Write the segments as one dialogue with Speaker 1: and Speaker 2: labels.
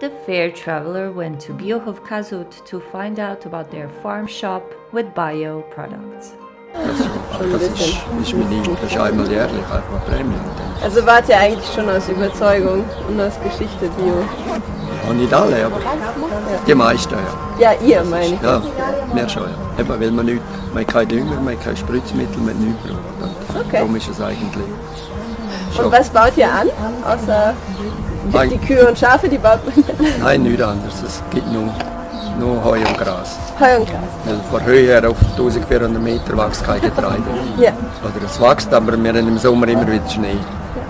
Speaker 1: The fair traveler went to Biohof Kazut to find out about their farm shop with bio products.
Speaker 2: Das ist, meine, das ist einmal jährlich einfach Prämie. Und dann-
Speaker 3: Also wart ihr eigentlich schon aus Überzeugung und aus Geschichte Bio?
Speaker 2: Auch nicht alle, aber die meisten ja.
Speaker 3: Ja, ihr meine ich.
Speaker 2: Ja, mehr schon ja. Eben, weil man nicht, man keinen Dünger, man kein Spritzmittel, man nichts braucht. Und
Speaker 3: Okay.
Speaker 2: Darum ist es eigentlich schon...
Speaker 3: Und was baut ihr an? Außer
Speaker 2: Nein.
Speaker 3: die Kühe und Schafe, die baut man
Speaker 2: Nein, nichts anderes. Es gibt nur, nur Heu und Gras.
Speaker 3: Heu und Gras.
Speaker 2: Weil von Höhe her auf 1400 Meter wächst kein Getreide.
Speaker 3: Ja.
Speaker 2: Oder es wächst, aber wir haben im Sommer immer wieder Schnee.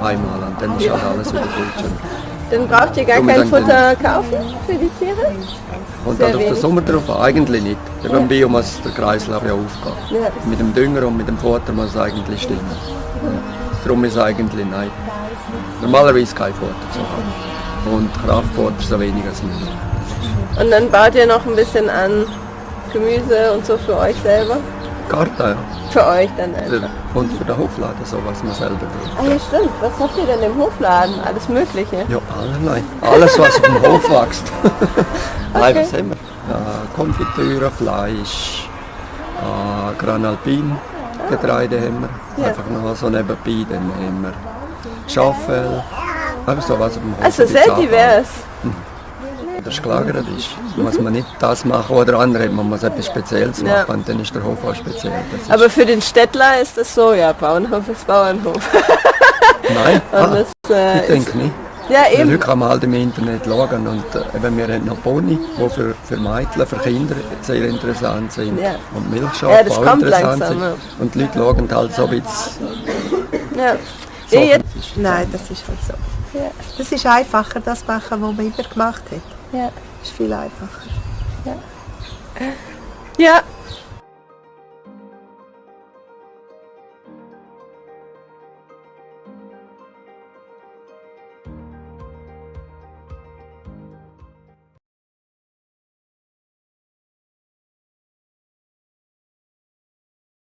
Speaker 2: Einmal und dann ist halt alles wieder gut.
Speaker 3: Dann braucht ihr gar
Speaker 2: Darum
Speaker 3: kein Futter kaufen für die Tiere?
Speaker 2: Und dann auf den. Sommer drauf? Eigentlich nicht. Beim Bio muss der Kreislauf ja aufgehen.
Speaker 3: Ja.
Speaker 2: Mit dem Dünger und mit dem Futter muss es eigentlich stimmen. Darum ist es eigentlich nein. Normalerweise kein Futter zu haben. Und Kraftfutter so wenig als möglich.
Speaker 3: Und dann baut ihr noch ein bisschen an Gemüse und so für euch selber?
Speaker 2: Garten, ja.
Speaker 3: Für euch dann einfach.
Speaker 2: Und für den Hofladen, so was man selber braucht.
Speaker 3: Ah ja stimmt, was habt ihr denn im Hofladen? Alles mögliche.
Speaker 2: Ja, allerlei. Alles, was auf dem Hof wächst. Nein, was haben wir? Ja, Konfitüre, Fleisch, äh, Granalpin, Getreide haben wir.
Speaker 3: Ja.
Speaker 2: Einfach noch so nebenbei. Dann haben wir Schaffel. Einfach so was auf dem Hof.
Speaker 3: Also
Speaker 2: gibt's
Speaker 3: sehr divers.
Speaker 2: Wenn der gelagert ist, muss man nicht das machen oder andere. Man muss etwas Spezielles machen
Speaker 3: Ja.
Speaker 2: und dann ist der Hof auch speziell. Das
Speaker 3: Aber für den Städtler ist das so, ja, Bauernhof ist Bauernhof.
Speaker 2: nein, ah,
Speaker 3: das, äh,
Speaker 2: ich denke nicht.
Speaker 3: Ja eben.
Speaker 2: heute kann man halt im Internet schauen und äh, eben, wir haben noch Pony, die für, für Mädchen, für Kinder sehr interessant sind
Speaker 3: Ja.
Speaker 2: und Milchschafe
Speaker 3: Ja, das
Speaker 2: auch interessant
Speaker 3: langsam,
Speaker 2: sind.
Speaker 3: ja.
Speaker 2: Und die Leute schauen halt so ein bisschen
Speaker 3: Ja.
Speaker 2: so.
Speaker 3: Ja,
Speaker 4: Nein, das ist halt so.
Speaker 3: Ja.
Speaker 4: Das ist einfacher, das machen, was man immer gemacht hat.
Speaker 3: ja.
Speaker 4: Das ist viel einfacher.
Speaker 3: ja,